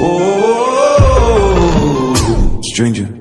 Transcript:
Oh, oh, oh, oh, stranger.